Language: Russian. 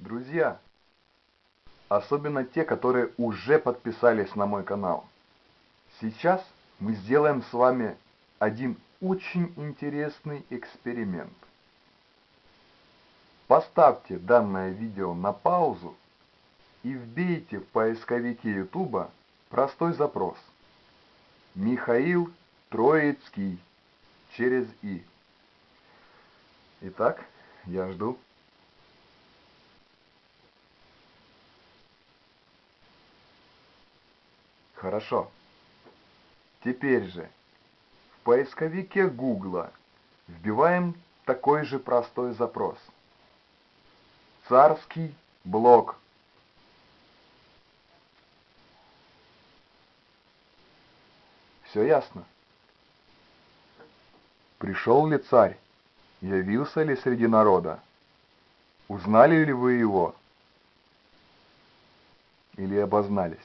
Друзья, особенно те, которые уже подписались на мой канал, сейчас мы сделаем с вами один очень интересный эксперимент. Поставьте данное видео на паузу и вбейте в поисковике YouTube простой запрос. Михаил Троицкий через И. Итак, я жду. Хорошо. Теперь же в поисковике Гугла вбиваем такой же простой запрос. Царский блок. Все ясно. Пришел ли царь? Явился ли среди народа? Узнали ли вы его? Или обознались?